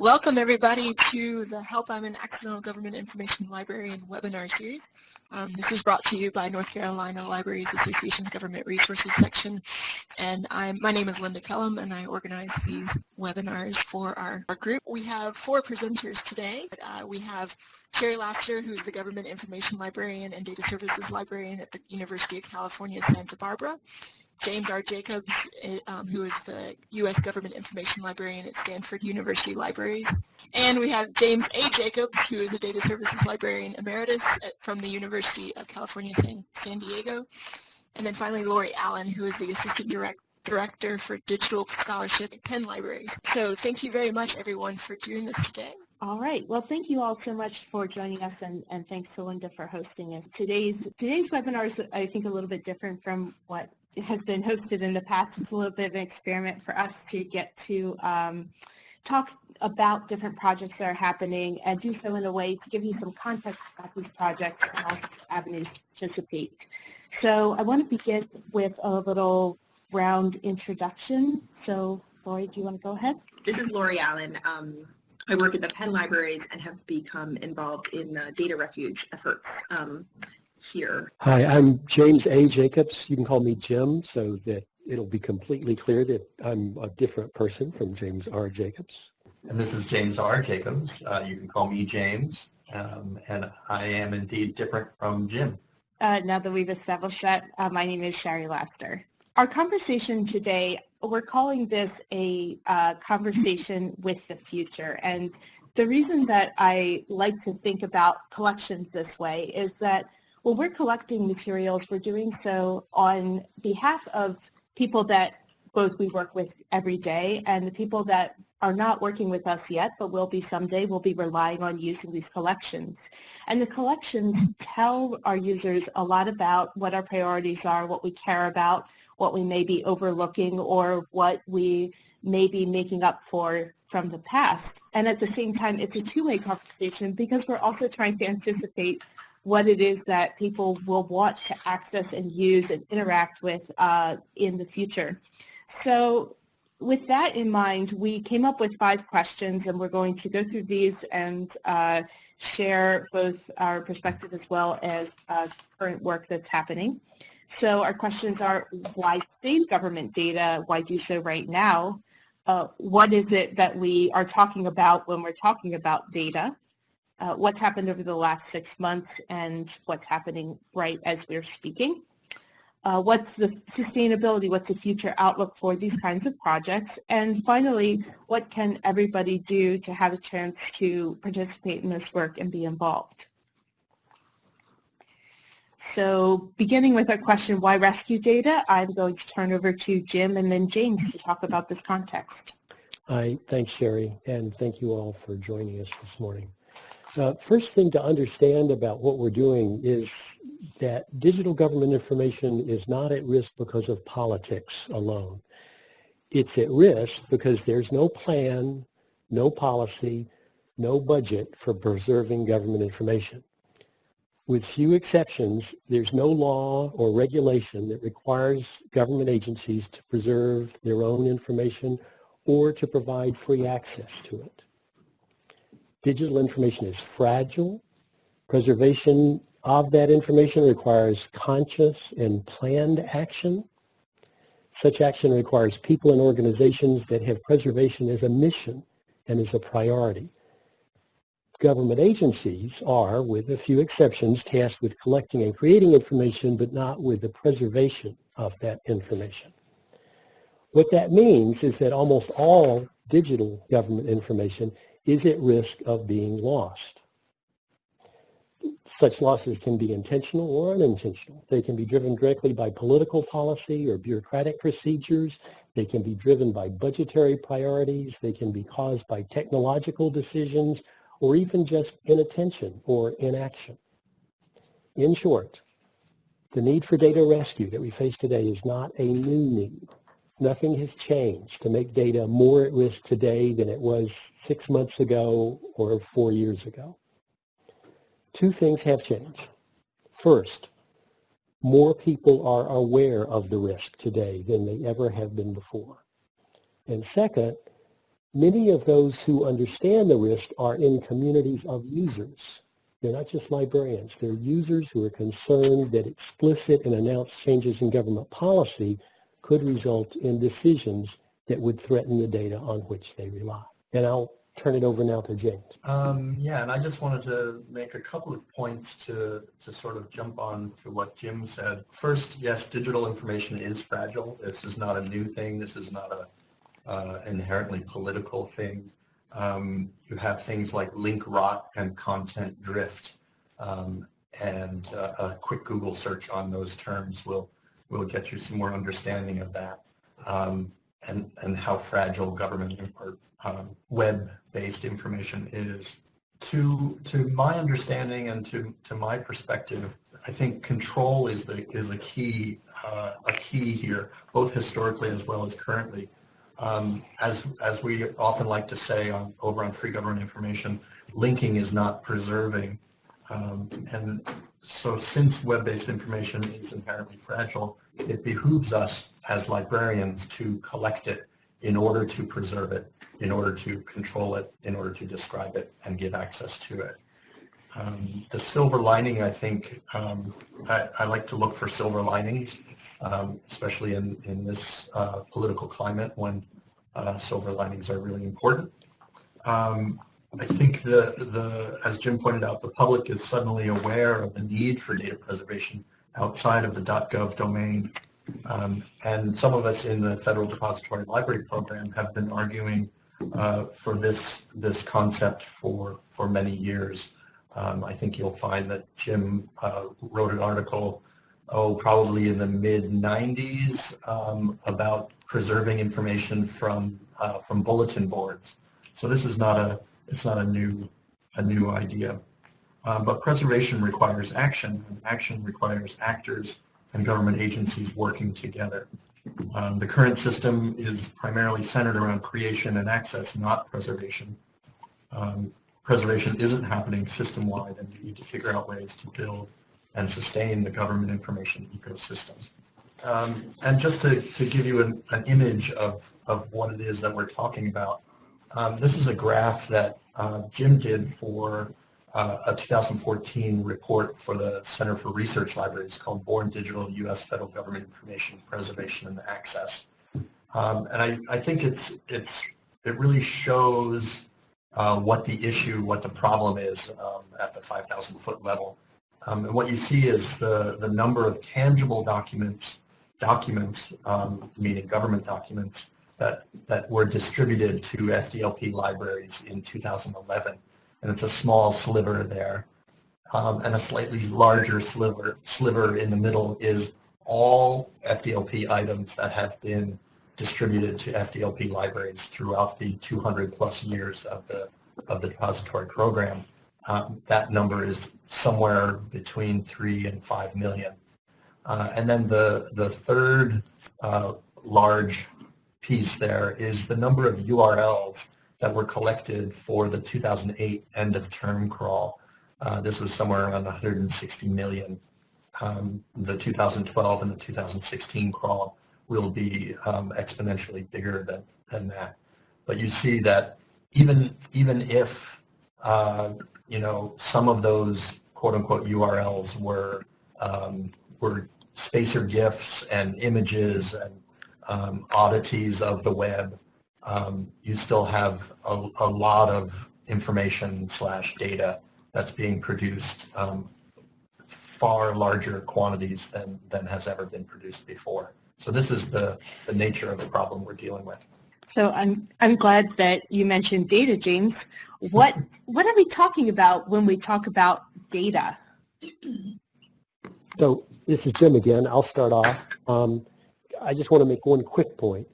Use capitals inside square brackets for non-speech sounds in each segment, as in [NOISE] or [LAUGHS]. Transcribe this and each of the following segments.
Welcome everybody to the Help I'm an Accidental Government Information Librarian webinar series. Um, this is brought to you by North Carolina Libraries Association's Government Resources section. And I'm, my name is Linda Kellum and I organize these webinars for our, our group. We have four presenters today. Uh, we have Shari Laster, who's the Government Information Librarian and Data Services Librarian at the University of California, Santa Barbara. James R. Jacobs, eh, um, who is the U.S. Government Information Librarian at Stanford University Libraries. And we have James A. Jacobs, who is a Data Services Librarian Emeritus at, from the University of California, San, San Diego. And then finally, Lori Allen, who is the Assistant Direct, Director for Digital Scholarship at Penn Libraries. So thank you very much, everyone, for doing this today. All right. Well, thank you all so much for joining us, and, and thanks to Linda for hosting us. Today's today's webinar is, I think, a little bit different from what has been hosted in the past. It's a little bit of an experiment for us to get to um, talk about different projects that are happening and do so in a way to give you some context about these projects and also avenues participate. So I want to begin with a little round introduction. So Lori, do you want to go ahead? This is Lori Allen. Um, I work at the Penn Libraries and have become involved in the data refuge efforts. Um, here. Hi, I'm James A. Jacobs. You can call me Jim so that it'll be completely clear that I'm a different person from James R. Jacobs. And this is James R. Jacobs. Uh, you can call me James, um, and I am indeed different from Jim. Uh, now that we've established that, uh, my name is Shari Laster. Our conversation today, we're calling this a uh, conversation with the future. And the reason that I like to think about collections this way is that when we're collecting materials, we're doing so on behalf of people that both we work with every day and the people that are not working with us yet, but will be someday, will be relying on using these collections. And the collections tell our users a lot about what our priorities are, what we care about, what we may be overlooking, or what we may be making up for from the past. And at the same time, it's a two-way conversation because we're also trying to anticipate what it is that people will want to access and use and interact with uh, in the future. So with that in mind, we came up with five questions and we're going to go through these and uh, share both our perspective as well as uh, current work that's happening. So our questions are, why save government data? Why do so right now? Uh, what is it that we are talking about when we're talking about data? Uh, what's happened over the last six months and what's happening right as we're speaking. Uh, what's the sustainability, what's the future outlook for these kinds of projects, and finally, what can everybody do to have a chance to participate in this work and be involved? So beginning with our question, why rescue data, I'm going to turn over to Jim and then James to talk about this context. Hi, thanks Shari, and thank you all for joining us this morning. First thing to understand about what we're doing is that digital government information is not at risk because of politics alone. It's at risk because there's no plan, no policy, no budget for preserving government information. With few exceptions, there's no law or regulation that requires government agencies to preserve their own information or to provide free access to it. Digital information is fragile. Preservation of that information requires conscious and planned action. Such action requires people and organizations that have preservation as a mission and as a priority. Government agencies are, with a few exceptions, tasked with collecting and creating information, but not with the preservation of that information. What that means is that almost all digital government information is at risk of being lost. Such losses can be intentional or unintentional. They can be driven directly by political policy or bureaucratic procedures. They can be driven by budgetary priorities. They can be caused by technological decisions or even just inattention or inaction. In short, the need for data rescue that we face today is not a new need. Nothing has changed to make data more at risk today than it was six months ago or four years ago. Two things have changed. First, more people are aware of the risk today than they ever have been before. And second, Many of those who understand the risk are in communities of users. They're not just librarians. They're users who are concerned that explicit and announced changes in government policy could result in decisions that would threaten the data on which they rely. And I'll turn it over now to James. Um, yeah, and I just wanted to make a couple of points to, to sort of jump on to what Jim said. First, yes, digital information is fragile. This is not a new thing. This is not a uh, inherently political thing. Um, you have things like link rot and content drift, um, and uh, a quick Google search on those terms will will get you some more understanding of that um, and and how fragile government or um, web-based information is. To to my understanding and to to my perspective, I think control is the is a key uh, a key here, both historically as well as currently. Um, as, as we often like to say on, over on free government information, linking is not preserving. Um, and so since web-based information is inherently fragile, it behooves us as librarians to collect it in order to preserve it, in order to control it, in order to describe it and give access to it. Um, the silver lining, I think, um, I, I, like to look for silver linings, um, especially in, in this uh, political climate when uh, silver linings are really important. Um, I think the, the, as Jim pointed out, the public is suddenly aware of the need for data preservation outside of the .gov domain. Um, and some of us in the Federal Depository Library Program have been arguing uh, for this, this concept for, for many years. Um, I think you'll find that Jim uh, wrote an article, oh, probably in the mid-90s um, about preserving information from, uh, from bulletin boards. So this is not a, it's not a new, a new idea. Um, but preservation requires action, and action requires actors and government agencies working together. Um, the current system is primarily centered around creation and access, not preservation. Um, preservation isn't happening system-wide and we need to figure out ways to build and sustain the government information ecosystem. Um, and just to, to give you an, an, image of, of what it is that we're talking about, um, this is a graph that uh, Jim did for uh, a 2014 report for the Center for Research Libraries called Born Digital U.S. Federal Government Information Preservation and Access. Um, and I, I think it's, it's, it really shows uh, what the issue, what the problem is um, at the 5,000 foot level. Um, and what you see is the, the number of tangible documents, documents, um, meaning government documents, that, that were distributed to FDLP libraries in 2011. And it's a small sliver there. Um, and a slightly larger sliver, sliver in the middle is all FDLP items that have been distributed to FDLP libraries throughout the 200 plus years of the, of the depository program. Um, that number is somewhere between 3 and 5 million. Uh, and then the, the third uh, large piece there is the number of URLs that were collected for the 2008 end of term crawl. Uh, this was somewhere around 160 million. Um, the 2012 and the 2016 crawl will be um, exponentially bigger than, than that. But you see that even, even if, uh, you know, some of those quote-unquote URLs were, um, were spacer GIFs and images and um, oddities of the web, um, you still have a, a, lot of information slash data that's being produced um, far larger quantities than, than has ever been produced before. So this is the, the nature of the problem we're dealing with. So I'm, I'm glad that you mentioned data, James. What, [LAUGHS] what are we talking about when we talk about data? So this is Jim again. I'll start off. Um, I just want to make one quick point.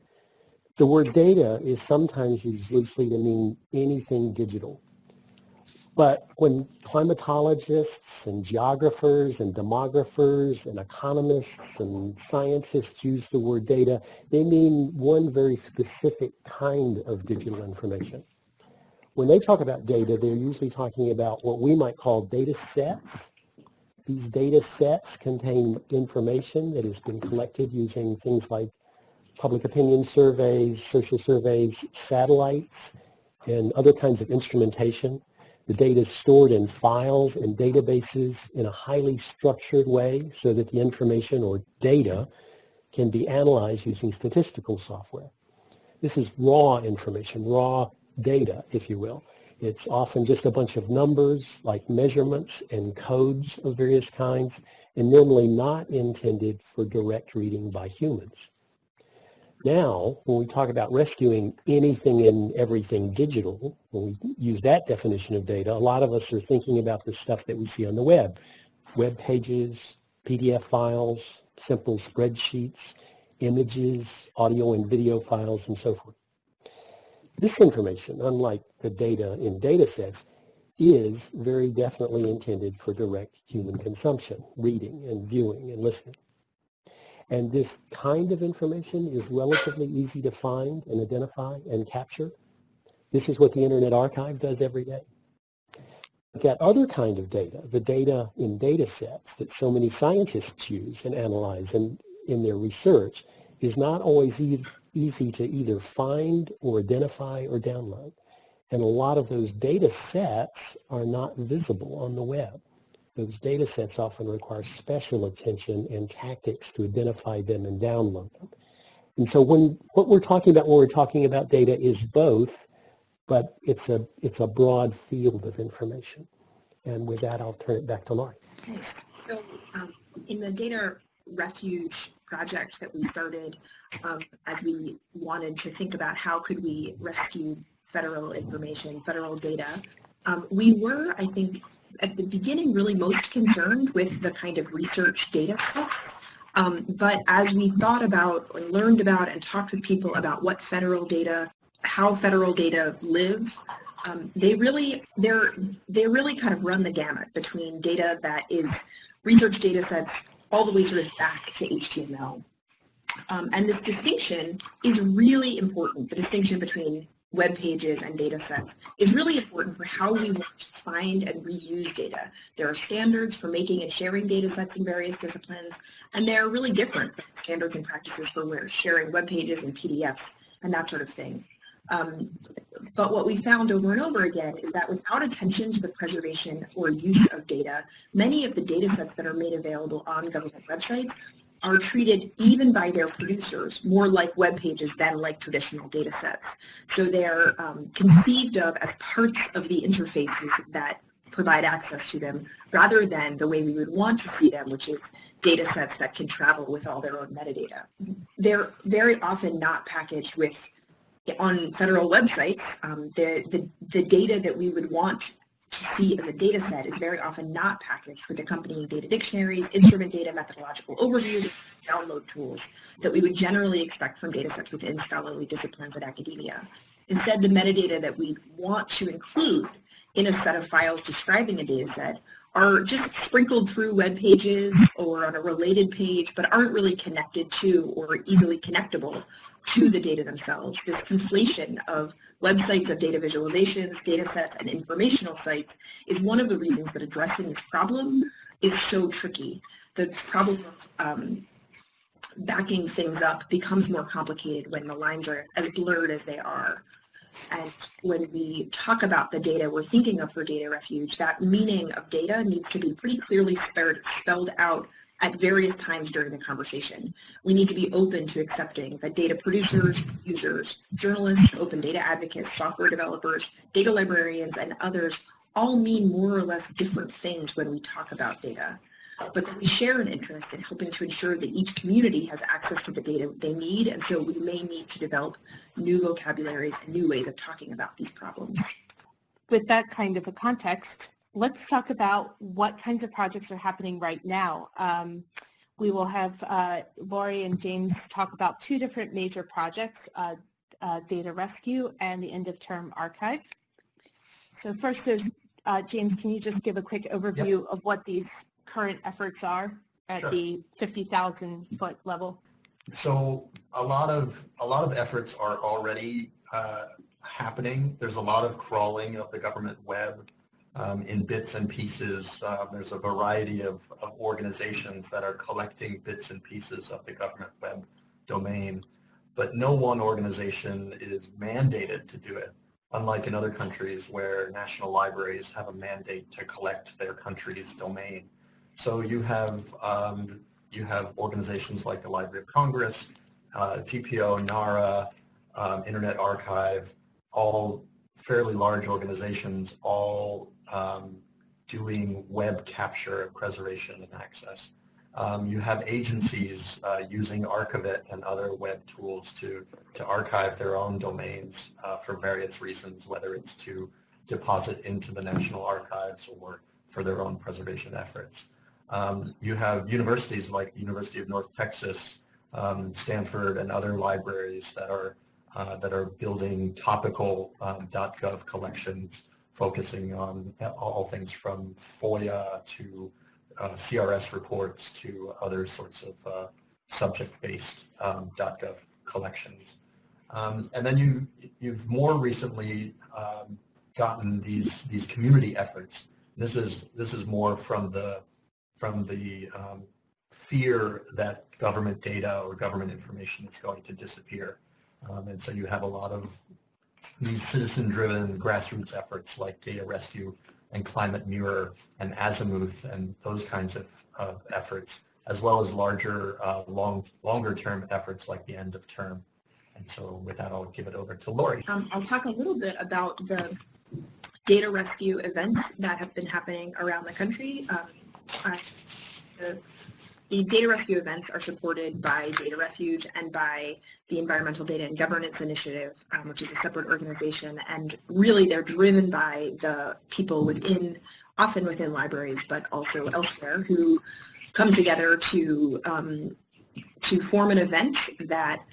The word data is sometimes used loosely to mean anything digital. But when climatologists and geographers and demographers and economists and scientists use the word data, they mean one very specific kind of digital information. When they talk about data, they're usually talking about what we might call data sets. These data sets contain information that has been collected using things like public opinion surveys, social surveys, satellites, and other kinds of instrumentation. The data is stored in files and databases in a highly structured way so that the information or data can be analyzed using statistical software. This is raw information, raw data, if you will. It's often just a bunch of numbers like measurements and codes of various kinds and normally not intended for direct reading by humans. Now, when we talk about rescuing anything and everything digital, when we use that definition of data, a lot of us are thinking about the stuff that we see on the web. Web pages, PDF files, simple spreadsheets, images, audio and video files, and so forth. This information, unlike the data in data sets, is very definitely intended for direct human consumption, reading and viewing and listening. And this kind of information is relatively easy to find and identify and capture. This is what the Internet Archive does every day. But that other kind of data, the data in data sets that so many scientists use and analyze in, in their research, is not always e easy to either find or identify or download. And a lot of those data sets are not visible on the web. Those data sets often require special attention and tactics to identify them and download them. And so when what we're talking about when we're talking about data is both, but it's a, it's a broad field of information. And with that, I'll turn it back to Lori. So um, in the data refuge project that we started um, as we wanted to think about how could we rescue federal information, federal data, um, we were, I think, at the beginning really most concerned with the kind of research data stuff. Um, but as we thought about and learned about and talked with people about what federal data, how federal data live, um, they really they're they really kind of run the gamut between data that is research data sets all the way sort of back to HTML. Um, and this distinction is really important, the distinction between web pages and data sets is really important for how we want to find and reuse data. There are standards for making and sharing data sets in various disciplines, and they're really different standards and practices for sharing web pages and PDFs and that sort of thing. Um, but what we found over and over again is that without attention to the preservation or use of data, many of the data sets that are made available on government websites are treated even by their producers more like web pages than like traditional data sets. So they're um, conceived of as parts of the interfaces that provide access to them rather than the way we would want to see them, which is data sets that can travel with all their own metadata. They're very often not packaged with on federal websites, um, the, the, the data that we would want to see as a data set is very often not packaged with accompanying data dictionaries, instrument data, methodological overviews, download tools that we would generally expect from data sets within scholarly disciplines and academia. Instead, the metadata that we want to include in a set of files describing a data set are just sprinkled through web pages or on a related page, but aren't really connected to or easily connectable to the data themselves. This conflation of websites of data visualizations, data sets, and informational sites is one of the reasons that addressing this problem is so tricky. The problem of um, backing things up becomes more complicated when the lines are as blurred as they are. And when we talk about the data we're thinking of for data refuge, that meaning of data needs to be pretty clearly spelled out at various times during the conversation. We need to be open to accepting that data producers, users, journalists, open data advocates, software developers, data librarians, and others all mean more or less different things when we talk about data. But we share an interest in helping to ensure that each community has access to the data they need, and so we may need to develop new vocabularies and new ways of talking about these problems. With that kind of a context, let's talk about what kinds of projects are happening right now. Um, we will have uh, Lori and James talk about two different major projects, uh, uh, Data Rescue and the End of Term Archive. So first, uh, James, can you just give a quick overview yep. of what these current efforts are at sure. the 50,000 foot level? So a lot of a lot of efforts are already uh, happening. There's a lot of crawling of the government web um, in bits and pieces. Uh, there's a variety of, of, organizations that are collecting bits and pieces of the government web domain. but no one organization is mandated to do it, unlike in other countries where national libraries have a mandate to collect their country's domain. So you have, um, you have organizations like the Library of Congress, uh, GPO, NARA, um, Internet Archive, all fairly large organizations, all um, doing web capture, preservation, and access. Um, you have agencies uh, using Archive-It and other web tools to, to archive their own domains uh, for various reasons, whether it's to deposit into the National Archives or for their own preservation efforts. Um, you have universities like University of North Texas, um, Stanford, and other libraries that are uh, that are building topical um, .gov collections focusing on all things from FOIA to uh, CRS reports to other sorts of uh, subject-based um, .gov collections. Um, and then you, you've more recently um, gotten these, these community efforts. This is, this is more from the, from the um, fear that government data or government information is going to disappear. Um, and so you have a lot of these citizen-driven grassroots efforts like Data Rescue and Climate Mirror and Azimuth and those kinds of, of efforts, as well as larger, uh, long, longer-term efforts like the end of term. And so with that, I'll give it over to Lori. Um, I'll talk a little bit about the data rescue events that have been happening around the country. Um, uh, the the data rescue events are supported by Data Refuge and by the Environmental Data and Governance Initiative, um, which is a separate organization, and really they're driven by the people within, often within libraries, but also elsewhere, who come together to um, to form an event that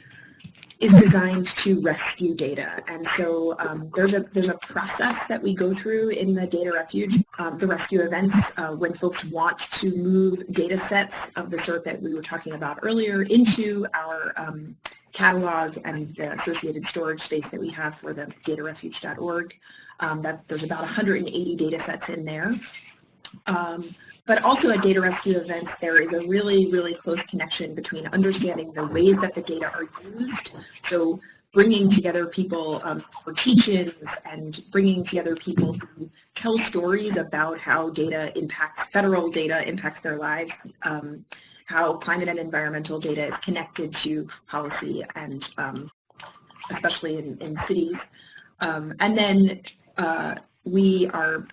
is designed to rescue data. And so um, there's, a, there's a process that we go through in the data refuge, um, the rescue events, uh, when folks want to move data sets of the sort that we were talking about earlier into our um, catalog and the associated storage space that we have for the datarefuge.org. Um, that there's about 180 data sets in there. Um, but also at data rescue events, there is a really, really close connection between understanding the ways that the data are used. So bringing together people um, for teach-ins and bringing together people who tell stories about how data impacts, federal data impacts their lives, um, how climate and environmental data is connected to policy and um, especially in, in cities. Um, and then uh, we are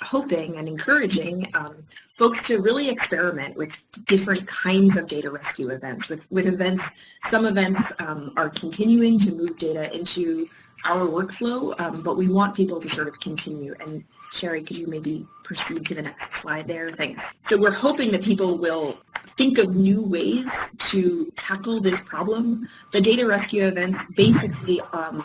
hoping and encouraging um, folks to really experiment with different kinds of data rescue events. With, with events, some events um, are continuing to move data into our workflow, um, but we want people to sort of continue. And Shari, could you maybe proceed to the next slide there? Thanks. So we're hoping that people will think of new ways to tackle this problem. The data rescue events basically um,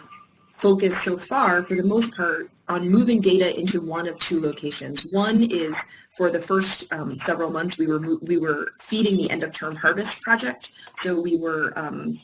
focus so far, for the most part, on moving data into one of two locations. One is for the first um, several months we were we were feeding the end of term harvest project, so we were um,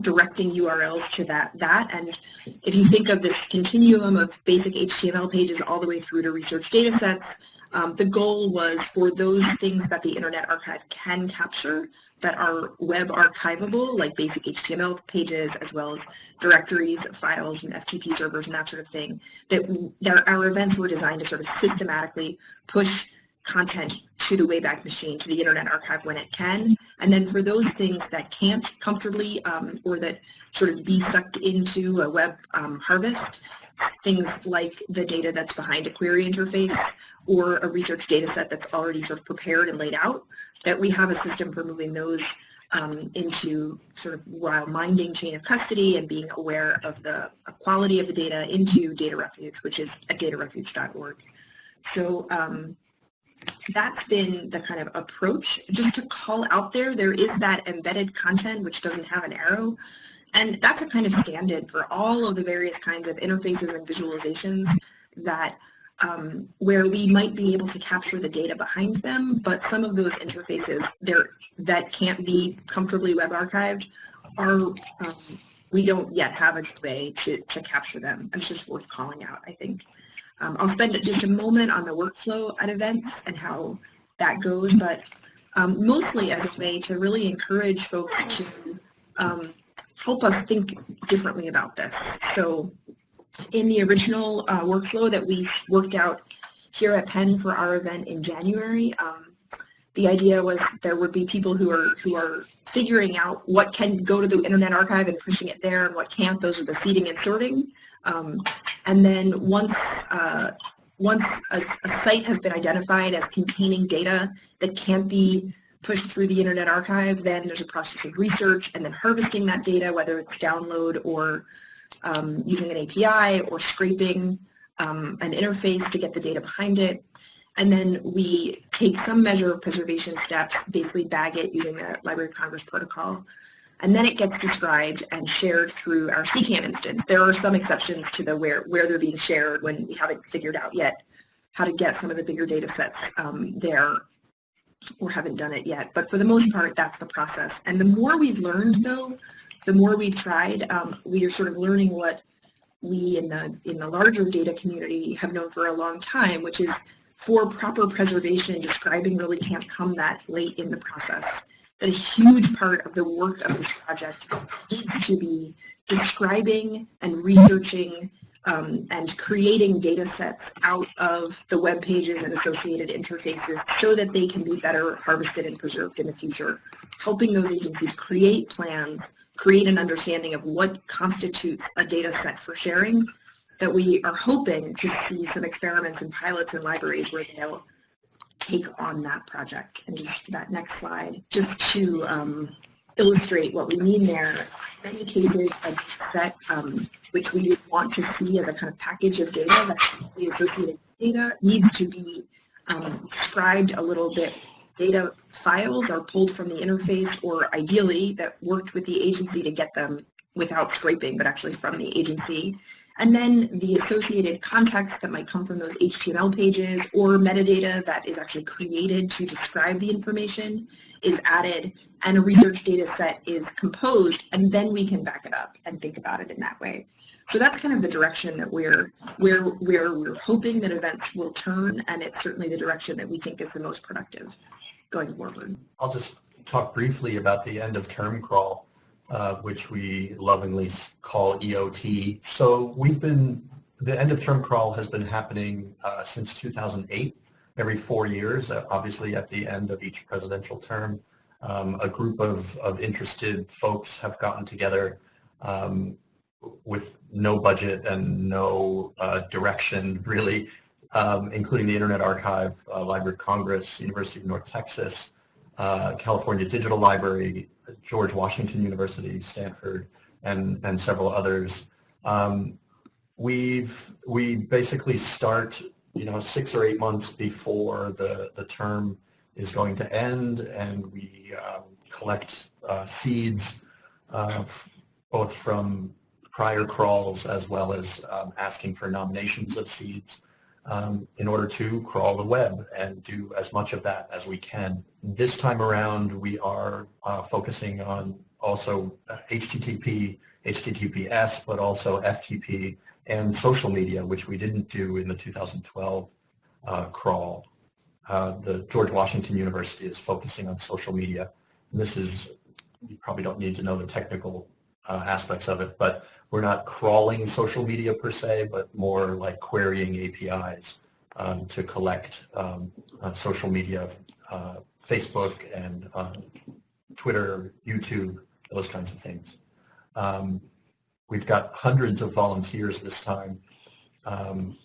directing URLs to that that and if you think of this continuum of basic HTML pages all the way through to research data sets, um, the goal was for those things that the Internet Archive can capture that are web archivable, like basic HTML pages, as well as directories, files, and FTP servers, and that sort of thing, that, that our events were designed to sort of systematically push content to the Wayback Machine, to the Internet Archive when it can. And then for those things that can't comfortably um, or that sort of be sucked into a web um, harvest, things like the data that's behind a query interface or a research data set that's already sort of prepared and laid out, that we have a system for moving those um, into sort of while minding chain of custody and being aware of the quality of the data into Data Refuge, which is at datarefuge.org. So um, that's been the kind of approach. Just to call out there, there is that embedded content which doesn't have an arrow. And that's a kind of stand-in for all of the various kinds of interfaces and visualizations that um, where we might be able to capture the data behind them, but some of those interfaces there that can't be comfortably web archived are um, we don't yet have a way to, to capture them. It's just worth calling out, I think. Um, I'll spend just a moment on the workflow at events and how that goes, but um, mostly as a way to really encourage folks to um, help us think differently about this. So in the original uh, workflow that we worked out here at Penn for our event in January, um, the idea was there would be people who are who are figuring out what can go to the Internet Archive and pushing it there and what can't. Those are the seeding and sorting. Um, and then once uh, once a, a, site has been identified as containing data that can't be pushed through the Internet Archive, then there's a process of research and then harvesting that data, whether it's download or um, using an API or scraping um, an interface to get the data behind it. And then we take some measure of preservation steps, basically bag it using the Library of Congress protocol, and then it gets described and shared through our CKAN instance. There are some exceptions to the where, where they're being shared when we haven't figured out yet how to get some of the bigger data sets um, there or haven't done it yet. But for the most part, that's the process. And the more we've learned, though, the more we've tried, um, we are sort of learning what we in the, in the larger data community have known for a long time, which is for proper preservation describing really can't come that late in the process that a huge part of the work of this project needs to be describing and researching um, and creating data sets out of the web pages and associated interfaces so that they can be better harvested and preserved in the future, helping those agencies create plans, create an understanding of what constitutes a data set for sharing that we are hoping to see some experiments and pilots in libraries where they'll take on that project. And just that next slide, just to um, illustrate what we mean there, many cases a set um, which we want to see as a kind of package of data that's the associated data needs to be um, described a little bit. Data files are pulled from the interface or ideally that worked with the agency to get them without scraping, but actually from the agency. And then the associated context that might come from those HTML pages or metadata that is actually created to describe the information is added and a research data set is composed and then we can back it up and think about it in that way. So that's kind of the direction that we're, we're, we're, we're hoping that events will turn and it's certainly the direction that we think is the most productive going forward. I'll just talk briefly about the end of term crawl uh, which we lovingly call EOT. So we've been, the end of term crawl has been happening uh, since 2008, every four years, uh, obviously at the end of each presidential term. Um, a group of, of interested folks have gotten together um, with no budget and no uh, direction really, um, including the Internet Archive, uh, Library of Congress, University of North Texas, uh, California Digital Library, George Washington University, Stanford, and, and several others. Um, we've, we basically start, you know, six or eight months before the, the term is going to end, and we um, collect uh, seeds, uh, both from prior crawls as well as um, asking for nominations of seeds um, in order to crawl the web and do as much of that as we can. This time around, we are uh, focusing on also HTTP, uh, HTTPS, but also FTP and social media, which we didn't do in the 2012 uh, crawl. Uh, the George Washington University is focusing on social media. And this is, you probably don't need to know the technical uh, aspects of it, but we're not crawling social media per se, but more like querying APIs um, to collect um, uh, social media, uh, Facebook and uh, Twitter, YouTube, those kinds of things. Um, we've got hundreds of volunteers this time um,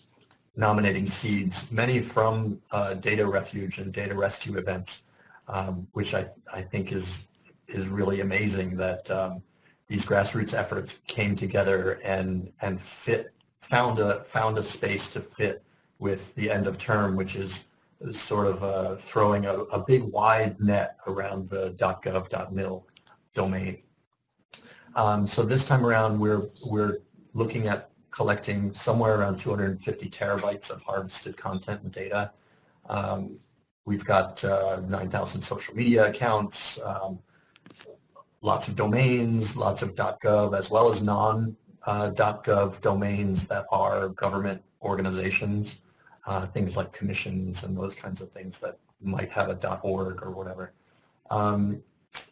nominating seeds, many from uh, data refuge and data rescue events, um, which I, I think is, is really amazing that um, these grassroots efforts came together and and fit found a found a space to fit with the end of term, which is sort of uh, throwing a, a, big wide net around the .gov.mil domain. Um, so this time around, we're we're looking at collecting somewhere around 250 terabytes of harvested content and data. Um, we've got uh, 9,000 social media accounts. Um, lots of domains, lots of .gov, as well as non-.gov uh, domains that are government organizations, uh, things like commissions and those kinds of things that might have a .org or whatever. Um,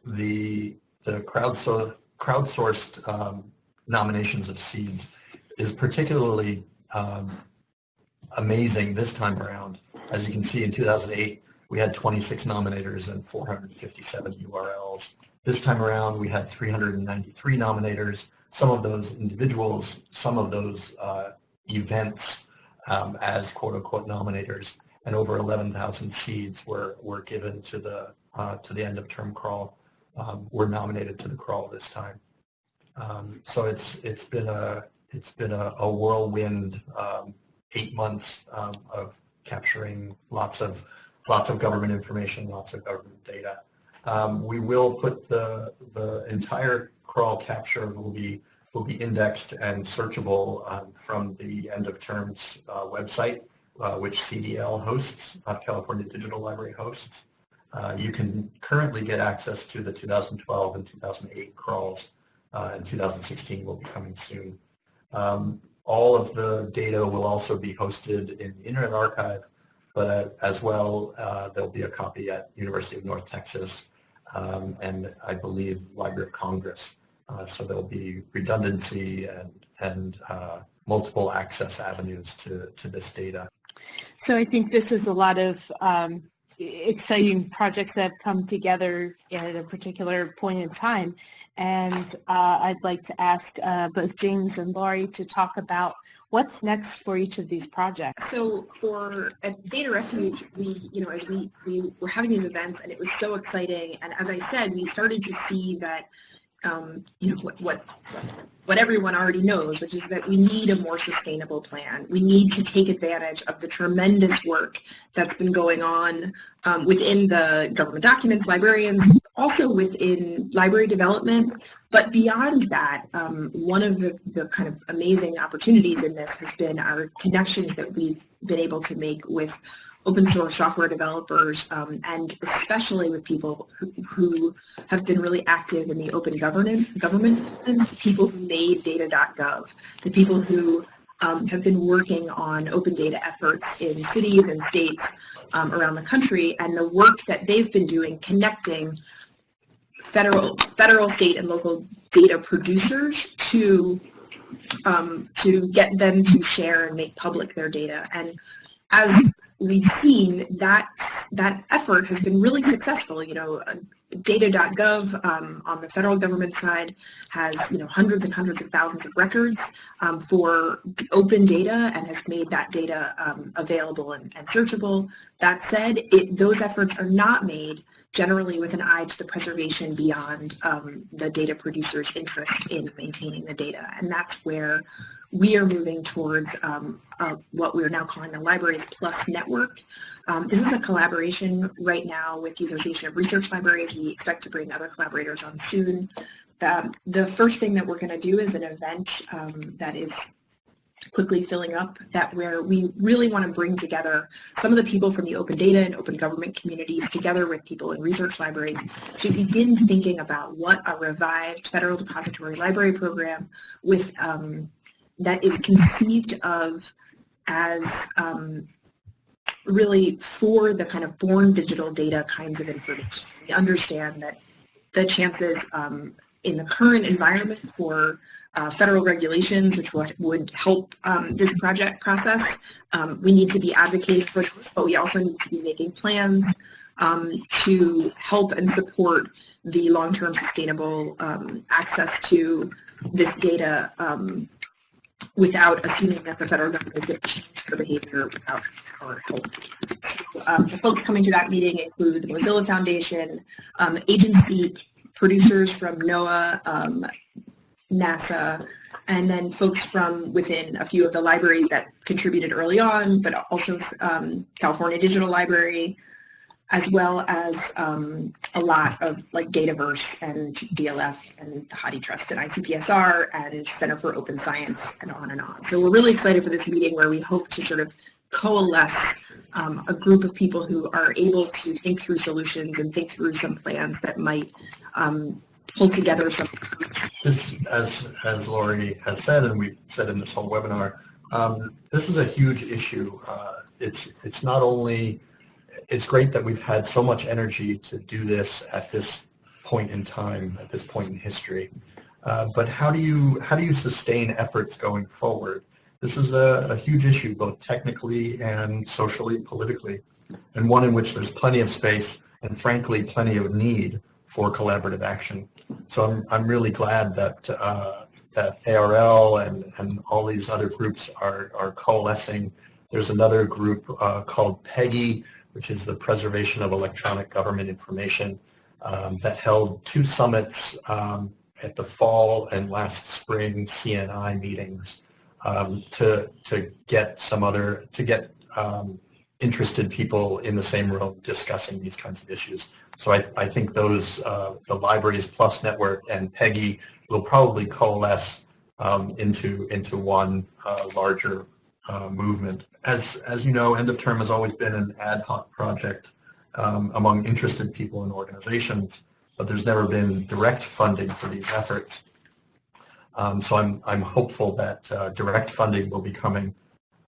the the crowdsourced crowdsourced um, nominations of seeds is particularly um, amazing this time around. As you can see, in 2008, we had 26 nominators and 457 URLs. This time around, we had 393 nominators. Some of those individuals, some of those uh, events um, as quote-unquote nominators, and over 11,000 seeds were, were given to the, uh, to the end-of-term crawl, um, were nominated to the crawl this time. Um, so it's, it's been a, it's been a, a whirlwind um, eight months um, of capturing lots of lots of government information, lots of government data. Um, we will put the the entire crawl capture will be will be indexed and searchable um, from the end of terms uh, website, uh, which CDL hosts, uh, California Digital Library hosts. Uh, you can currently get access to the 2012 and 2008 crawls, uh, and 2016 will be coming soon. Um, all of the data will also be hosted in the Internet Archive, but uh, as well, uh, there'll be a copy at University of North Texas um, and I believe Library of Congress. Uh, so there'll be redundancy and, and uh, multiple access avenues to, to this data. So I think this is a lot of um, exciting projects that have come together at a particular point in time. And uh, I'd like to ask uh, both James and Lori to talk about what's next for each of these projects. So for Data Refuge, we, you know, as we, we were having these events and it was so exciting. And as I said, we started to see that um, you know, what, what, what everyone already knows, which is that we need a more sustainable plan. We need to take advantage of the tremendous work that's been going on um, within the government documents, librarians, also within library development. But beyond that, um, one of the, the kind of amazing opportunities in this has been our connections that we've been able to make with open source software developers um, and especially with people who, who, have been really active in the open governance, government, people who made data.gov, the people who um, have been working on open data efforts in cities and states um, around the country and the work that they've been doing connecting federal, federal, state, and local data producers to um, to get them to share and make public their data. And as we've seen that that effort has been really successful. You know, uh, data.gov um, on the federal government side has you know hundreds and hundreds of thousands of records um, for open data and has made that data um, available and, and, searchable. That said, it, those efforts are not made generally with an eye to the preservation beyond um, the data producer's interest in maintaining the data, and that's where we are moving towards um, uh, what we're now calling the Libraries Plus Network. Um, this is a collaboration right now with the Association of Research Libraries. We expect to bring other collaborators on soon. Um, the first thing that we're going to do is an event um, that is quickly filling up that where we really want to bring together some of the people from the open data and open government communities together with people in research libraries to begin thinking about what a revived federal depository library program with um, that is conceived of as um, really for the kind of born digital data kinds of information. We understand that the chances um, in the current environment for uh, federal regulations, which would, help um, this project process, um, we need to be advocating for those, but we also need to be making plans um, to help and support the long-term sustainable um, access to this data without assuming that the federal government to change their behavior without our help. Um, the folks coming to that meeting include the Mozilla Foundation, um, agency producers from NOAA, um, NASA, and then folks from within a few of the libraries that contributed early on, but also um, California Digital Library, as well as um, a lot of like Dataverse and DLS and the HathiTrust and ICPSR and Center for Open Science and on and on. So we're really excited for this meeting where we hope to sort of coalesce um, a group of people who are able to think through solutions and think through some plans that might um, pull together some. As, as Lori has said and we've said in this whole webinar, um, this is a huge issue. Uh, it's, it's not only it's great that we've had so much energy to do this at this point in time, at this point in history. Uh, but how do you how do you sustain efforts going forward? This is a, a huge issue, both technically and socially, politically, and one in which there's plenty of space and, frankly, plenty of need for collaborative action. So I'm, I'm really glad that uh, that ARL and, and all these other groups are, are coalescing. There's another group uh, called PEGI, which is the Preservation of Electronic Government Information, um, that held two summits um, at the fall and last spring CNI meetings um, to, to get some other, to get um, interested people in the same room discussing these kinds of issues. So I, I think those, uh, the Libraries Plus Network and PEGI will probably coalesce um, into, into one uh, larger uh, movement. As, as you know, End of Term has always been an ad hoc project um, among interested people and organizations, but there's never been direct funding for these efforts. Um, so I'm, I'm hopeful that uh, direct funding will be coming.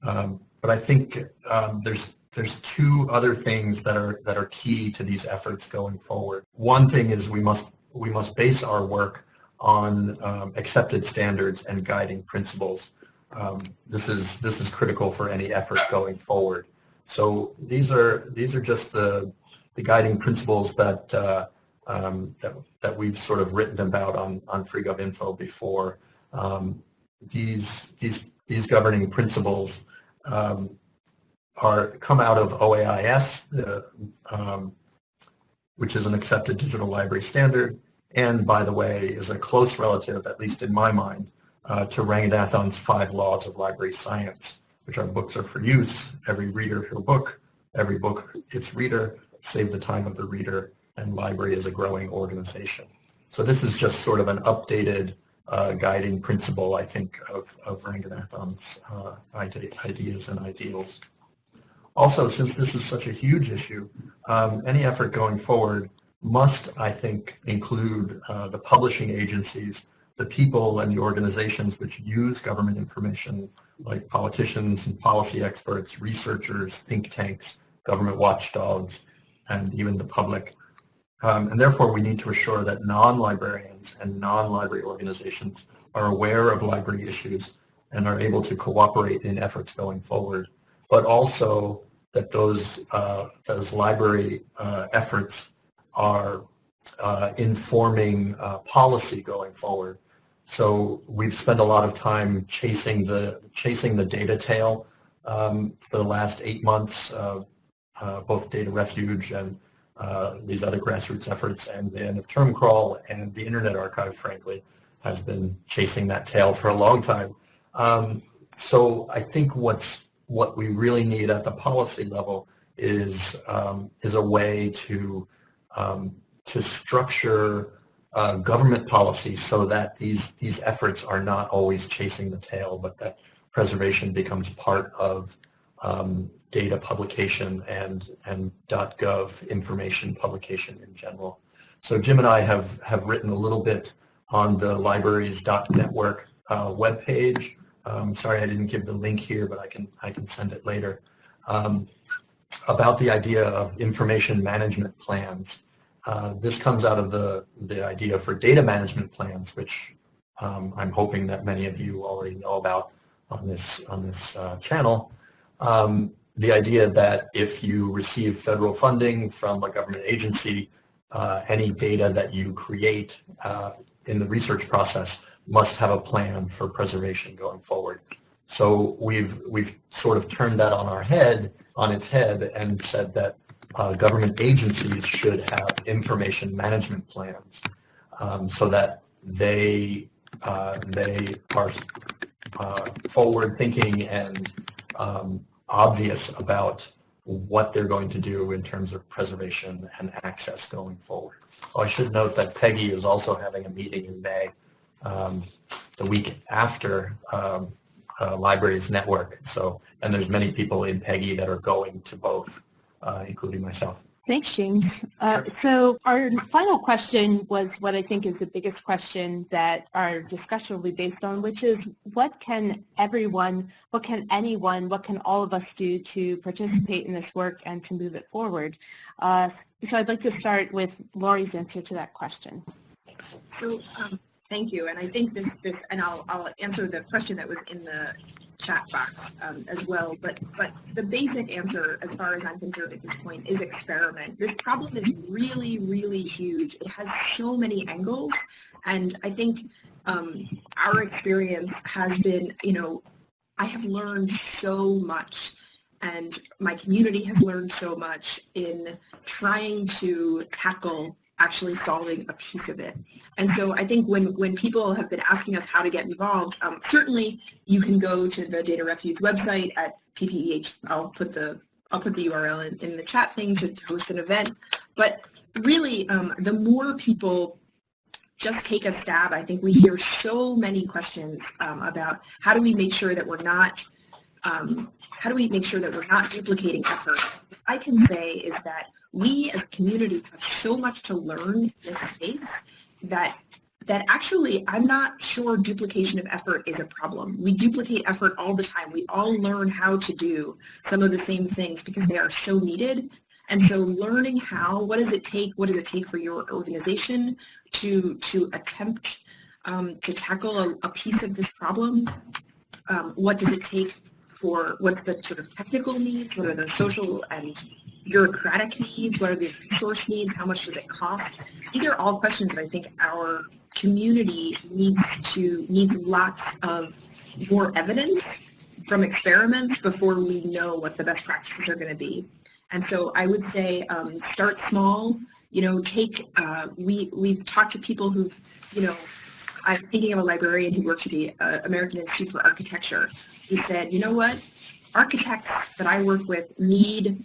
Um, but I think um, there's, there's two other things that are, that are key to these efforts going forward. One thing is we must, we must base our work on um, accepted standards and guiding principles. Um, this, is, this is critical for any effort going forward. So these are, these are just the, the guiding principles that uh, um, that, that we've sort of written about on, on FreeGovInfo before. Um, these, these, these governing principles um, are come out of OAIS, uh, um, which is an accepted digital library standard, and by the way, is a close relative, at least in my mind, uh, to Ranganathan's five laws of library science, which are books are for use, every reader your book, every book its reader, save the time of the reader, and library is a growing organization. So this is just sort of an updated uh, guiding principle, I think, of, of Ranganathan's uh, ideas and ideals. Also, since this is such a huge issue, um, any effort going forward must, I think, include uh, the publishing agencies, the people and the organizations which use government information, like politicians and policy experts, researchers, think tanks, government watchdogs, and even the public um, and therefore, we need to assure that non-librarians and non-library organizations are aware of library issues and are able to cooperate in efforts going forward, but also that those, uh, those library uh, efforts are uh, informing uh, policy going forward. So we've spent a lot of time chasing the, chasing the data tail um, for the last eight months, uh, both Data Refuge and uh, these other grassroots efforts and the end of term crawl and the Internet Archive, frankly, has been chasing that tail for a long time. Um, so I think what's what we really need at the policy level is um, is a way to um, to structure uh, government policy so that these these efforts are not always chasing the tail, but that preservation becomes part of um, data publication and, and .gov information publication in general. So Jim and I have, have written a little bit on the libraries.network uh, webpage. Um, sorry I didn't give the link here, but I can, I can send it later. Um, about the idea of information management plans. Uh, this comes out of the, the idea for data management plans, which um, I'm hoping that many of you already know about on this, on this uh, channel. Um, the idea that if you receive federal funding from a government agency, uh, any data that you create uh, in the research process must have a plan for preservation going forward. So we've we've sort of turned that on our head, on its head, and said that uh, government agencies should have information management plans um, so that they uh, they are uh, forward thinking and um, obvious about what they're going to do in terms of preservation and access going forward. Oh, I should note that PEGI is also having a meeting in May, um, the week after um, uh, Libraries Network. So, and there's many people in PEGI that are going to both, including myself. Thanks, James. Uh, so our final question was what I think is the biggest question that our discussion will be based on, which is what can everyone, what can anyone, what can all of us do to participate in this work and to move it forward? Uh, so I'd like to start with Lori's answer to that question. So um, Thank you. And I think this, this and I'll, I'll answer the question that was in the chat box um, as well. But, but the basic answer, as far as I'm concerned at this point, is experiment. This problem is really, really huge. It has so many angles. And I think um, our experience has been, you know, I have learned so much and my community has learned so much in trying to tackle actually solving a piece of it. And so I think when, when people have been asking us how to get involved, um, certainly you can go to the Data Refuge website at PPEH. I'll put the I'll put the URL in, in the chat thing to, host an event. But really, um, the more people just take a stab, I think we hear so many questions um, about how do we make sure that we're not um, how do we make sure that we're not duplicating effort? I can say is that we as a community have so much to learn in this space that that actually I'm not sure duplication of effort is a problem. We duplicate effort all the time. We all learn how to do some of the same things because they are so needed. And so learning how, what does it take, what does it take for your organization to, to attempt um, to tackle a, a, piece of this problem? Um, what does it take for, what's the sort of technical needs, what are the social and bureaucratic needs, what are the resource needs, how much does it cost? These are all questions that I think our community needs to needs lots of more evidence from experiments before we know what the best practices are going to be. And so I would say um, start small. You know, take uh, we we've talked to people who've you know, I'm thinking of a librarian who works at the uh, American Institute for Architecture. He said, you know what, architects that I work with need,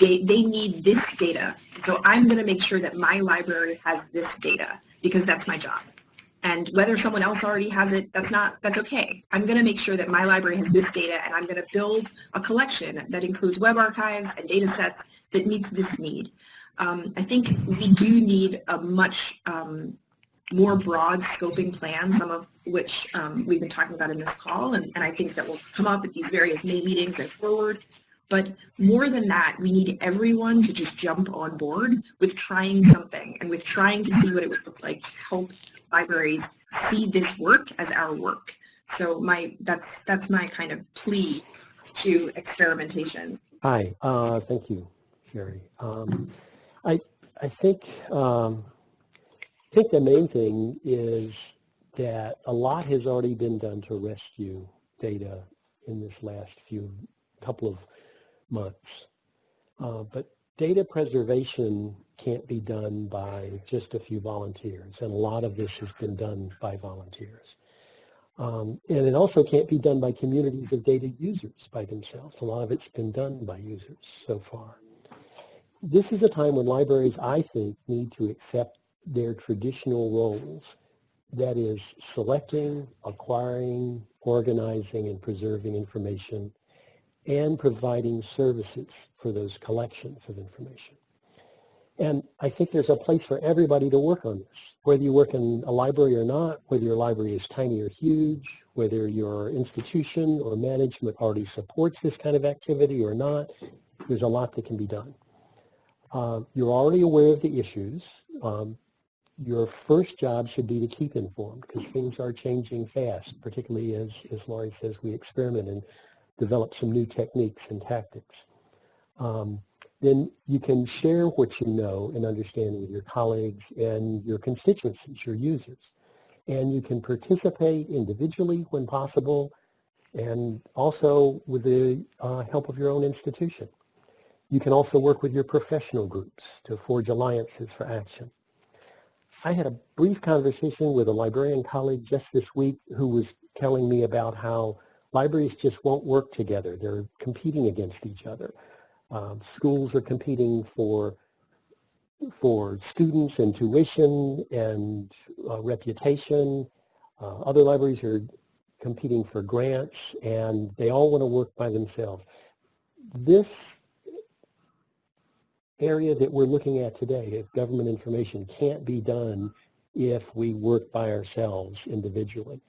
they, they need this data. So I'm going to make sure that my library has this data because that's my job. And whether someone else already has it, that's not, that's okay. I'm going to make sure that my library has this data and I'm going to build a collection that includes web archives and data sets that meets this need. Um, I think we do need a much um, more broad scoping plan, some of which um, we've been talking about in this call, and, and I think that will come up at these various May meetings and forward. But more than that, we need everyone to just jump on board with trying something and with trying to see what it would look like to help libraries see this work as our work. So my that's that's my kind of plea to experimentation. Hi, uh, thank you, Shari. Um, I I think um, I think the main thing is that a lot has already been done to rescue data in this last few couple of months. Uh, but data preservation can't be done by just a few volunteers, and a lot of this has been done by volunteers. Um, and it also can't be done by communities of data users by themselves. A lot of it's been done by users so far. This is a time when libraries, I think, need to accept their traditional roles that is selecting, acquiring, organizing, and preserving information, and providing services for those collections of information. And I think there's a place for everybody to work on this, whether you work in a library or not, whether your library is tiny or huge, whether your institution or management already supports this kind of activity or not, there's a lot that can be done. Uh, you're already aware of the issues. Um, your first job should be to keep informed because things are changing fast, particularly as, as Lori says, we experiment and develop some new techniques and tactics. Um, then you can share what you know and understand with your colleagues and your constituencies, your users. And you can participate individually when possible and also with the uh, help of your own institution. You can also work with your professional groups to forge alliances for action. I had a brief conversation with a librarian colleague just this week who was telling me about how libraries just won't work together. They're competing against each other. Um, schools are competing for for students and tuition and uh, reputation. Uh, other libraries are competing for grants and they all want to work by themselves. This area that we're looking at today of government information can't be done if we work by ourselves individually.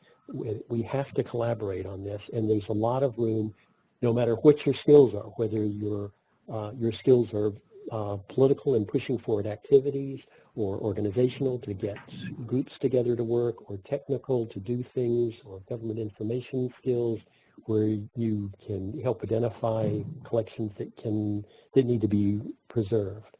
We have to collaborate on this, and there's a lot of room, no matter what your skills are, whether your, uh, your skills are uh, political and pushing forward activities, or organizational to get groups together to work, or technical to do things, or government information skills, where you can help identify collections that can that need to be preserved.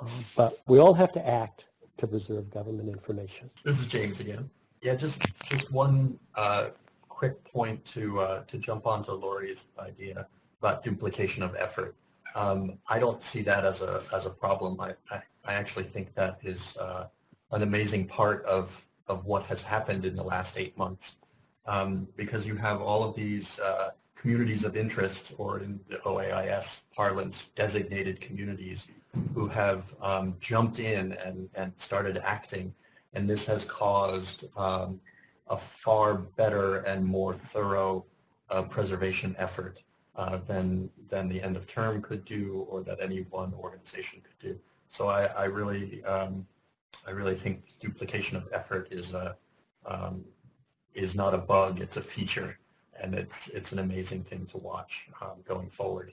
Um, but we all have to act to preserve government information. This is James again. Yeah, just just one uh, quick point to uh, to jump onto Lori's idea about duplication of effort. Um, I don't see that as a as a problem. I, I, I actually think that is uh, an amazing part of of what has happened in the last eight months, um, because you have all of these uh, communities of interest, or in the OAIS parlance, designated communities who have um, jumped in and, and started acting, and this has caused um, a far better and more thorough uh, preservation effort uh, than, than the end of term could do or that any one organization could do. So I, I really, um, I really think duplication of effort is a, um, is not a bug, it's a feature, and it's, it's an amazing thing to watch um, going forward.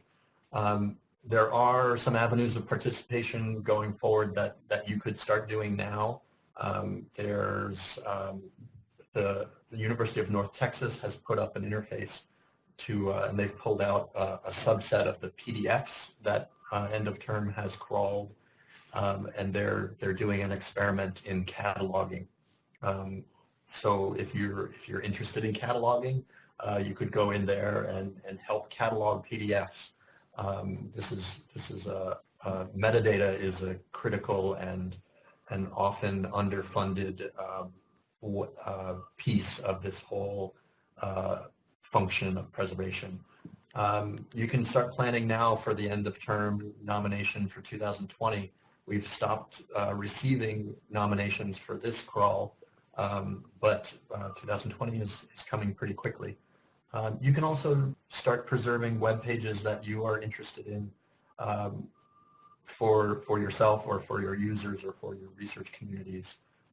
Um, there are some avenues of participation going forward that, that you could start doing now. Um, there's um, the, the, University of North Texas has put up an interface to, uh, and they've pulled out uh, a subset of the PDFs that uh, end of term has crawled, um, and they're they're doing an experiment in cataloging. Um, so if you're if you're interested in cataloging, uh, you could go in there and and help catalog PDFs um, this is this is a, a, metadata is a critical and and often underfunded um, uh, piece of this whole uh, function of preservation. Um, you can start planning now for the end of term nomination for 2020. We've stopped uh, receiving nominations for this crawl, um, but uh, 2020 is, is coming pretty quickly. Um, you can also start preserving web pages that you are interested in um, for, for yourself or for your users or for your research communities.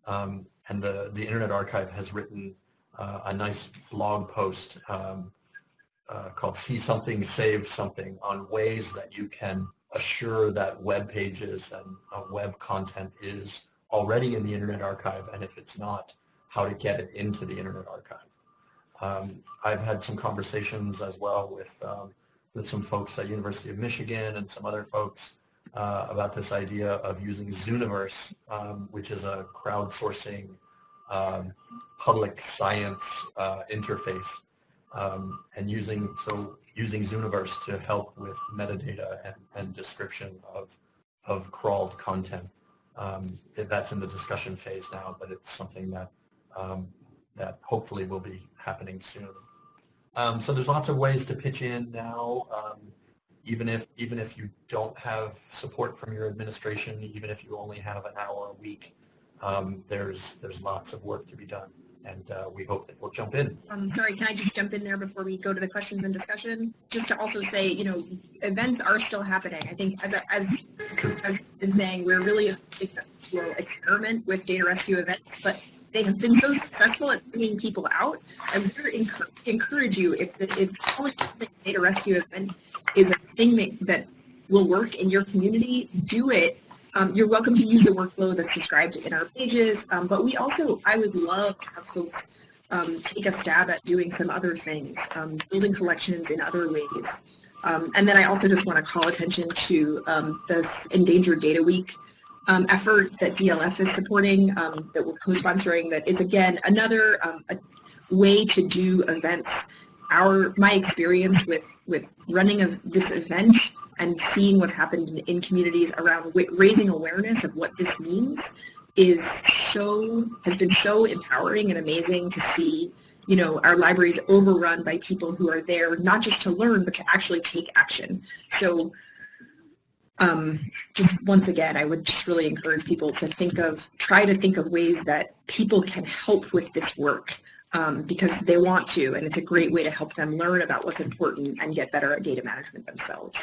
Um, and the, the Internet Archive has written uh, a nice blog post um, uh, called See Something, Save Something on ways that you can assure that web pages and uh, web content is already in the Internet Archive, and if it's not, how to get it into the Internet Archive. Um, I've had some conversations as well with, um, with some folks at University of Michigan and some other folks uh, about this idea of using Zooniverse, um, which is a crowdsourcing um, public science uh, interface, um, and using so using Zooniverse to help with metadata and, and description of of crawled content. Um, that's in the discussion phase now, but it's something that um, that hopefully will be happening soon. Um, so there's lots of ways to pitch in now, um, even if even if you don't have support from your administration, even if you only have an hour a week, um, there's there's lots of work to be done, and uh, we hope that we'll jump in. Um, sorry, can I just jump in there before we go to the questions and discussion? Just to also say, you know, events are still happening. I think as as, as been saying, we're really will experiment with data rescue events, but they have been so successful at bringing people out. I would encourage, encourage you if the, if the data rescue event is a thing that, that will work in your community, do it. Um, you're welcome to use the workflow that's described in our pages, um, but we also, I would love to have folks um, take a stab at doing some other things, um, building collections in other ways. Um, and then I also just want to call attention to um, the Endangered Data Week effort that DLF is supporting, that we're co-sponsoring, that is again another way to do events. Our my experience with with running a, this event and seeing what happened in, in communities around raising awareness of what this means is so has been so empowering and amazing to see you know our libraries overrun by people who are there not just to learn but to actually take action so um, just once again, I would just really encourage people to think of, try to think of ways that people can help with this work um, because they want to, and it's a great way to help them learn about what's important and get better at data management themselves.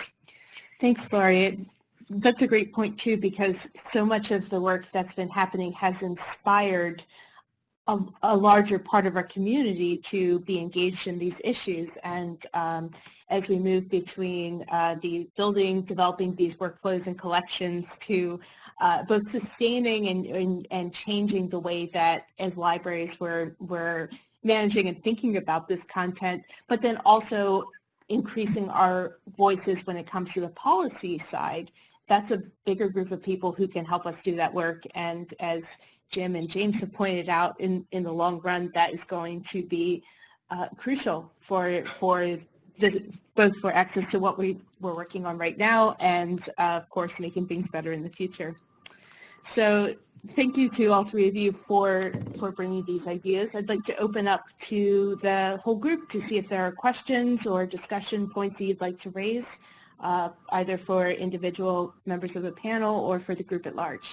Thanks, Lori. That's a great point too, because so much of the work that's been happening has inspired a, a larger part of our community to be engaged in these issues. And um, as we move between uh, the building, developing these workflows and collections to uh, both sustaining and, and, and changing the way that as libraries we're, we're managing and thinking about this content, but then also increasing our voices when it comes to the policy side. That's a bigger group of people who can help us do that work. And as Jim and James have pointed out, in, in the long run, that is going to be uh, crucial for, for the, both for access to what we, we're working on right now and, uh, of course, making things better in the future. So thank you to all three of you for, for bringing these ideas. I'd like to open up to the whole group to see if there are questions or discussion points that you'd like to raise, uh, either for individual members of the panel or for the group at large.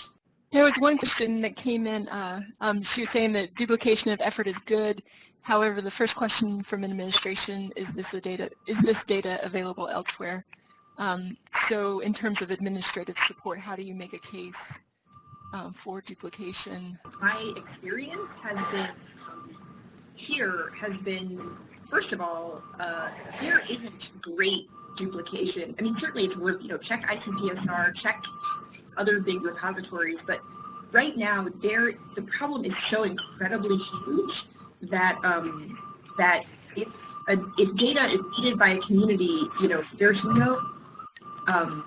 There was one question that came in. Uh, um, she was saying that duplication of effort is good. However, the first question from an administration is this data is this data available elsewhere? Um, so in terms of administrative support, how do you make a case um, for duplication? My experience has been here has been first of all uh, there isn't great duplication. I mean certainly it's worth you know check ICPSR, check other big repositories, but right now there the problem is so incredibly huge that um, that if a, if data is needed by a community, you know, there's no um,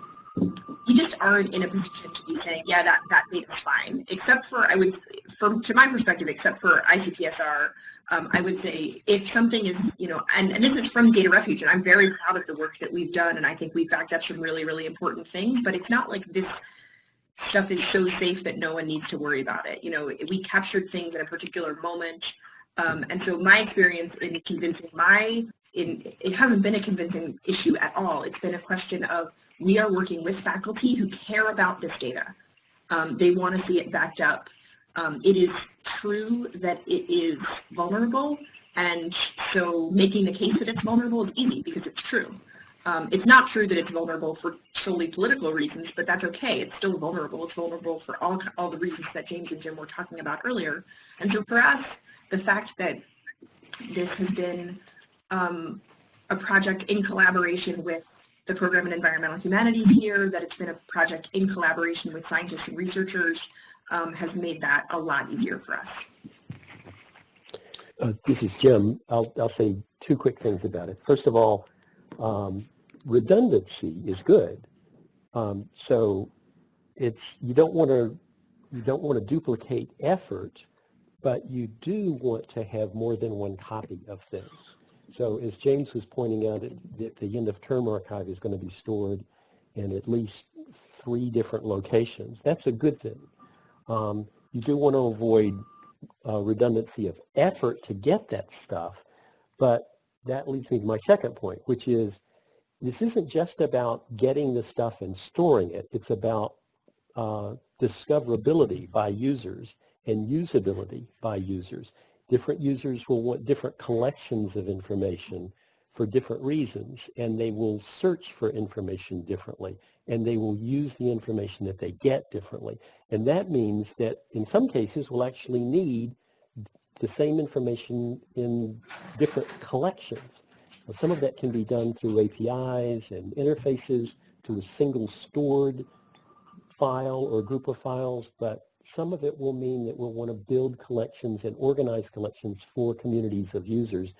you just aren't in a position to be saying, yeah, that that data's fine. Except for I would, from to my perspective, except for ICPSR, um, I would say if something is, you know, and, and this is from Data Refuge, and I'm very proud of the work that we've done, and I think we've backed up some really, really important things, but it's not like this stuff is so safe that no one needs to worry about it. You know, we captured things in a particular moment, um, and so my experience in convincing my, in, it hasn't been a convincing issue at all. It's been a question of we are working with faculty who care about this data. Um, they want to see it backed up. Um, it is true that it is vulnerable, and so making the case that it's vulnerable is easy because it's true. Um, it's not true that it's vulnerable for solely political reasons, but that's okay. It's still vulnerable. It's vulnerable for all, all the reasons that James and Jim were talking about earlier. And so for us, the fact that this has been um, a project in collaboration with the Program in Environmental Humanities here, that it's been a project in collaboration with scientists and researchers, um, has made that a lot easier for us. Uh, this is Jim. I'll, I'll say two quick things about it. First of all, um, redundancy is good. Um, so it's you don't want to you don't want to duplicate effort, but you do want to have more than one copy of things. So as James was pointing out, the, the end of term archive is going to be stored in at least three different locations. That's a good thing. Um, you do want to avoid uh, redundancy of effort to get that stuff, but that leads me to my second point, which is this isn't just about getting the stuff and storing it. It's about uh, discoverability by users and usability by users. Different users will want different collections of information for different reasons, and they will search for information differently, and they will use the information that they get differently. And that means that in some cases we'll actually need the same information in different collections. some of that can be done through APIs and interfaces to a single stored file or group of files, but some of it will mean that we'll want to build collections and organize collections for communities of users.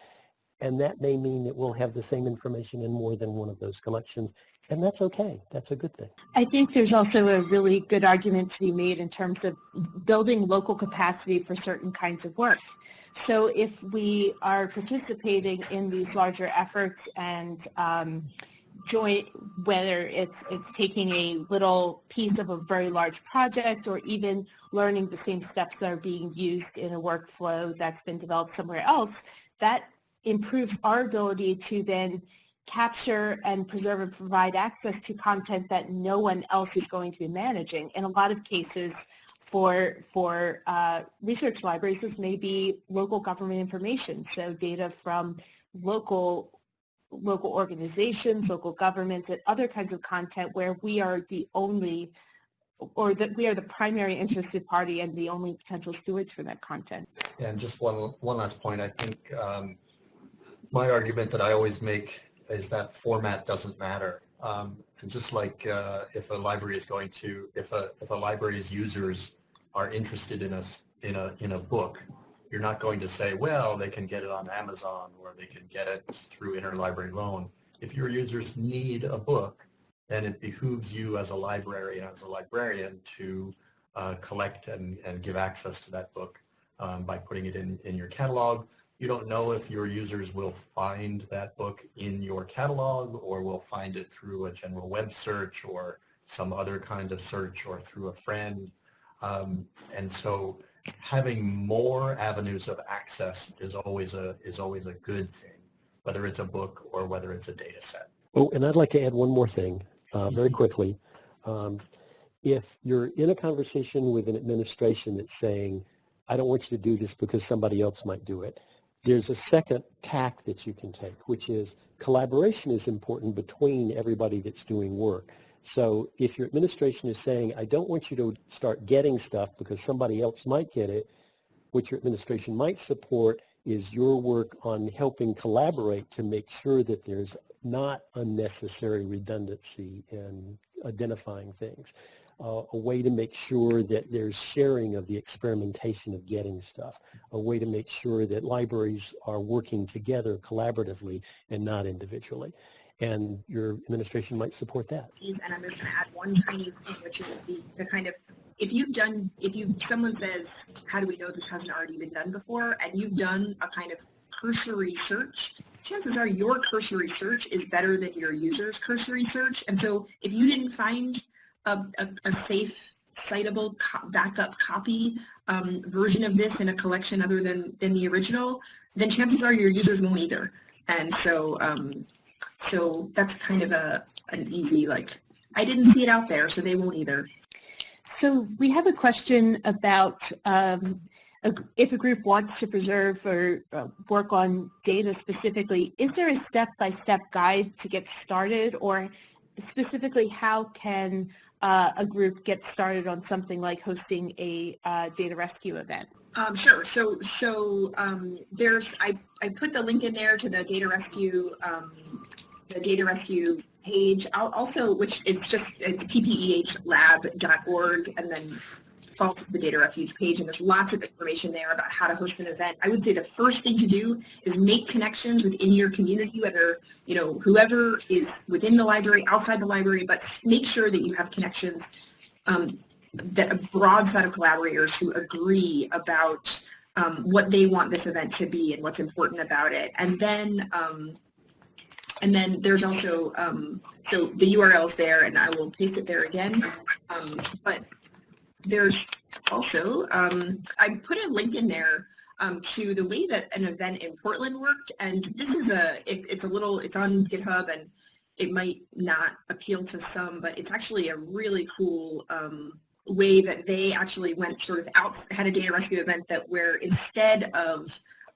And that may mean that we'll have the same information in more than one of those collections. And that's okay. That's a good thing. I think there's also a really good argument to be made in terms of building local capacity for certain kinds of work. So if we are participating in these larger efforts and um, joint, whether it's, it's taking a little piece of a very large project or even learning the same steps that are being used in a workflow that's been developed somewhere else, that improves our ability to then capture and preserve and provide access to content that no one else is going to be managing. In a lot of cases, for, for uh, research libraries, this may be local government information, so data from local local organizations, local governments, and other kinds of content where we are the only or that we are the primary interested party and the only potential stewards for that content. And just one, one last point, I think um, my argument that I always make is that format doesn't matter. Um, and just like uh, if a library is going to, if a, if a library's users are interested in a, in a, in a book, you're not going to say, well, they can get it on Amazon or they can get it through interlibrary loan. If your users need a book, then it behooves you as a library and as a librarian to uh, collect and, and give access to that book um, by putting it in, in your catalog. You don't know if your users will find that book in your catalog or will find it through a general web search or some other kind of search or through a friend. Um, and so having more avenues of access is always a, is always a good thing, whether it's a book or whether it's a data set. Oh, and I'd like to add one more thing uh, very quickly. Um, if you're in a conversation with an administration that's saying, I don't want you to do this because somebody else might do it, there's a second tack that you can take, which is collaboration is important between everybody that's doing work. So if your administration is saying, I don't want you to start getting stuff because somebody else might get it, what your administration might support is your work on helping collaborate to make sure that there's not unnecessary redundancy in identifying things. Uh, a way to make sure that there's sharing of the experimentation of getting stuff, a way to make sure that libraries are working together collaboratively and not individually. And your administration might support that. And I'm just going to add one tiny thing, which is the, the kind of, if you've done, if you, someone says, how do we know this hasn't already been done before, and you've done a kind of cursory search, chances are your cursory search is better than your user's cursory search. And so if you didn't find a, a, a safe, citable co backup copy um, version of this in a collection other than, than the original, then chances are your users won't either. And so, um, so that's kind of a an easy like, I didn't see it out there, so they won't either. So we have a question about um, if a group wants to preserve or uh, work on data specifically, is there a step-by-step -step guide to get started or specifically how can uh, a group gets started on something like hosting a uh, data rescue event? Um, sure. So, so um, there's I, I put the link in there to the data rescue um, the data rescue page. I'll also, which is just it's ppehlab.org, and then follow the data refuge page, and there's lots of information there about how to host an event. I would say the first thing to do is make connections within your community, whether, you know, whoever is within the library, outside the library, but make sure that you have connections, um, that a broad set of collaborators who agree about um, what they want this event to be and what's important about it. And then um, and then there's also, um, so the URL is there, and I will paste it there again. Um, but there's also, um, I put a link in there um, to the way that an event in Portland worked, and this is a, it, it's a little, it's on GitHub, and it might not appeal to some, but it's actually a really cool um, way that they actually went sort of out, had a data rescue event that where instead of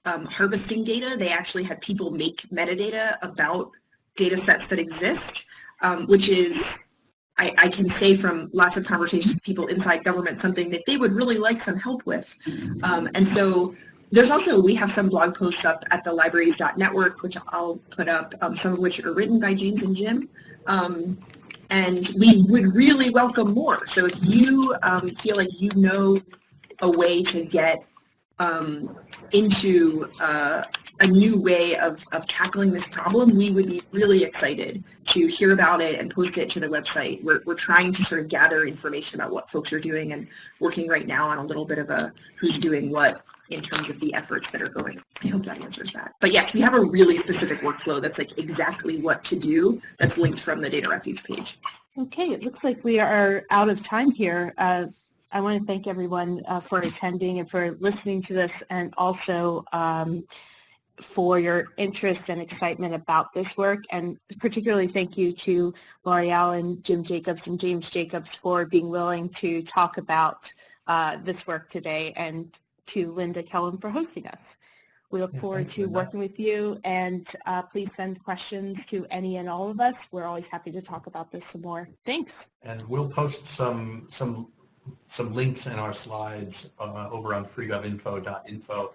um, harvesting data, they actually had people make metadata about data sets that exist, um, which is I, I, can say from lots of conversations with people inside government something that they would really like some help with. Um, and so there's also, we have some blog posts up at the libraries.network, which I'll put up, um, some of which are written by James and Jim. Um, and we would really welcome more. So if you um, feel like you know a way to get um, into uh, a new way of, of tackling this problem, we would be really excited to hear about it and post it to the website. We're, we're trying to sort of gather information about what folks are doing and working right now on a little bit of a who's doing what in terms of the efforts that are going. I hope that answers that. But yes, we have a really specific workflow that's like exactly what to do that's linked from the Data Refuge page. Okay, it looks like we are out of time here. Uh, I want to thank everyone uh, for attending and for listening to this and also um, for your interest and excitement about this work and particularly thank you to L'Oreal and Jim Jacobs and James Jacobs for being willing to talk about uh, this work today and to Linda Kellam for hosting us. We look Yeah, forward to Linda. working with you, and uh, please send questions to any and all of us. We're always happy to talk about this some more. Thanks. And we'll post some, some, some links in our slides uh, over on freegovinfo.info